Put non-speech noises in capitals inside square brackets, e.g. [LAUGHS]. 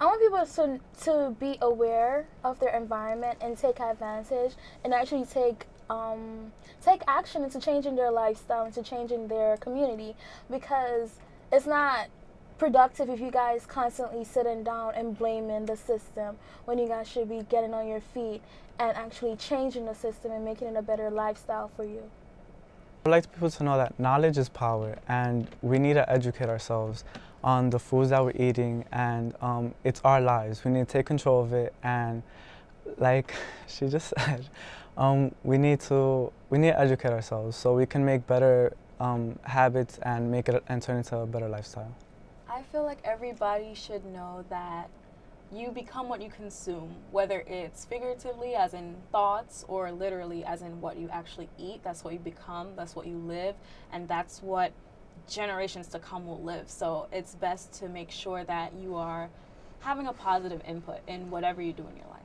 I want people to to be aware of their environment and take advantage and actually take um, take action into changing their lifestyle, into changing their community, because it's not productive if you guys constantly sitting down and blaming the system when you guys should be getting on your feet and actually changing the system and making it a better lifestyle for you. I'd like people to know that knowledge is power and we need to educate ourselves on the foods that we're eating and um, it's our lives. We need to take control of it and like [LAUGHS] she just said, um, we need to we need to educate ourselves so we can make better um, habits and make it and turn it into a better lifestyle. I feel like everybody should know that you become what you consume, whether it's figuratively, as in thoughts, or literally, as in what you actually eat. That's what you become, that's what you live, and that's what generations to come will live. So it's best to make sure that you are having a positive input in whatever you do in your life.